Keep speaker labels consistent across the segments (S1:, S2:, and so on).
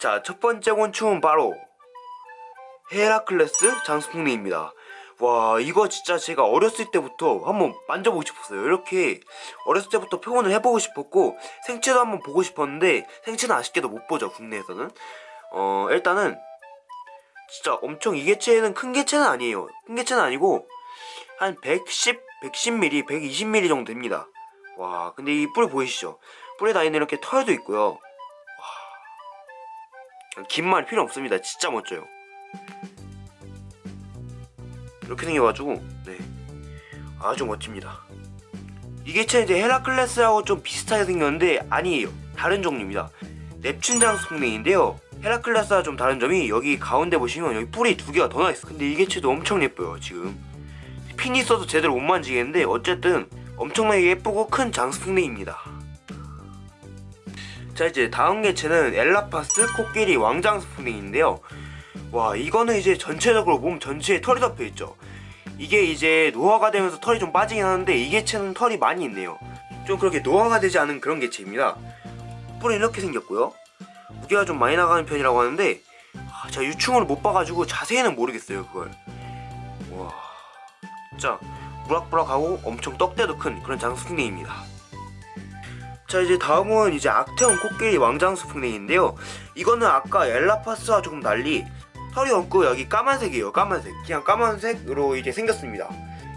S1: 자, 첫 번째 곤충은 바로 헤라클레스 장수풍뎅입니다. 와, 이거 진짜 제가 어렸을 때부터 한번 만져보고 싶었어요. 이렇게 어렸을 때부터 표현을 해보고 싶었고 생체도 한번 보고 싶었는데 생체는 아쉽게도 못 보죠, 국내에서는. 어, 일단은 진짜 엄청 이 개체는 큰 개체는 아니에요. 큰 개체는 아니고 한 110, 110mm, 120mm 정도 됩니다. 와, 근데 이 뿔 보이시죠? 뿔에 다니는 이렇게 털도 있고요. 와, 긴말 필요 없습니다. 진짜 멋져요. 이렇게 생겨가지고, 네. 아주 멋집니다. 이 개체는 이제 헤라클레스하고 좀 비슷하게 생겼는데, 아니에요. 다른 종류입니다. 넵튠 장수풍뎅인데요. 헤라클레스와 좀 다른 점이 여기 가운데 보시면 여기 뿔이 두 개가 더 나있어. 근데 이 개체도 엄청 예뻐요, 지금. 핀이 있어서 제대로 못 만지겠는데, 어쨌든 엄청나게 예쁘고 큰 장수풍뎅입니다. 자 이제 다음 개체는 엘라파스 코끼리 왕장수풍뎅인데요. 와 이거는 이제 전체적으로 몸 전체에 털이 덮여있죠. 이게 이제 노화가 되면서 털이 좀 빠지긴 하는데 이 개체는 털이 많이 있네요. 좀 그렇게 노화가 되지 않은 그런 개체입니다. 뿔은 이렇게 생겼고요. 무게가 좀 많이 나가는 편이라고 하는데 아, 제가 유충을 못 봐가지고 자세히는 모르겠어요 그걸. 와 진짜 무락부락하고 엄청 떡대도 큰 그런 장수풍뎅입니다. 자 이제 다음은 이제 악태원 코끼리 왕장수 풍뎅인데요. 이거는 아까 엘라파스와 조금 달리 털이 없고 여기 까만색이에요. 까만색. 그냥 까만색으로 이제 생겼습니다.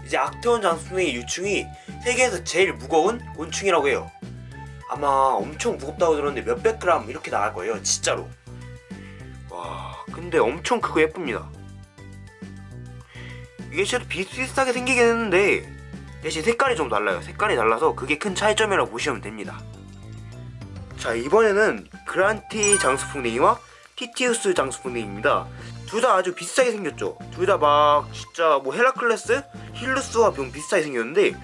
S1: 이제 악태원 장수풍뎅이 유충이 세계에서 제일 무거운 곤충이라고 해요. 아마 엄청 무겁다고 들었는데 몇백 그램 이렇게 나갈 거예요. 진짜로. 와 근데 엄청 크고 예쁩니다. 이게 실도 비슷비슷하게 생기긴 했는데 대신 색깔이 좀 달라요. 색깔이 달라서 그게 큰 차이점이라고 보시면 됩니다. 자 이번에는 그란티 장수풍뎅이와 티티우스 장수풍뎅이입니다. 둘 다 아주 비슷하게 생겼죠. 둘 다 막 진짜 뭐 헤라클레스, 힐루스와 병 비슷하게 생겼는데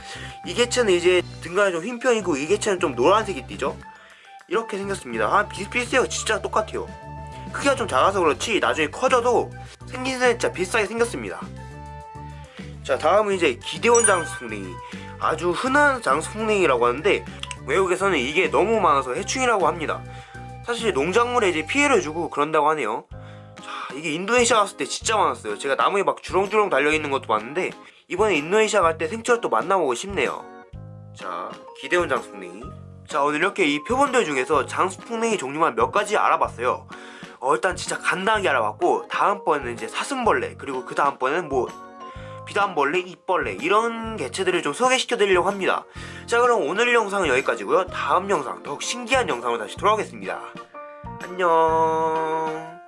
S1: 이 개체는 이제 등간이 좀 흰 편이고 이 개체는 좀 노란색이 띠죠. 이렇게 생겼습니다. 아 비슷비슷해요. 진짜 똑같아요. 크기가 좀 작아서 그렇지 나중에 커져도 생긴 새 진짜 비슷하게 생겼습니다. 자 다음은 이제 기대원 장수풍뎅이. 아주 흔한 장수풍뎅이라고 하는데 외국에서는 이게 너무 많아서 해충이라고 합니다. 사실 농작물에 이제 피해를 주고 그런다고 하네요. 자 이게 인도네시아 갔을 때 진짜 많았어요. 제가 나무에 막 주렁주렁 달려있는 것도 봤는데 이번에 인도네시아 갈 때 생체를 또 만나보고 싶네요. 자 기대원 장수풍뎅이. 자 오늘 이렇게 이 표본들 중에서 장수풍뎅이 종류만 몇 가지 알아봤어요. 어 일단 진짜 간단하게 알아봤고 다음번에는 이제 사슴벌레 그리고 그 다음번에는 뭐 비단벌레, 입벌레 이런 개체들을 좀 소개시켜 드리려고 합니다. 자 그럼 오늘 영상은 여기까지고요. 다음 영상 더욱 신기한 영상으로 다시 돌아오겠습니다. 안녕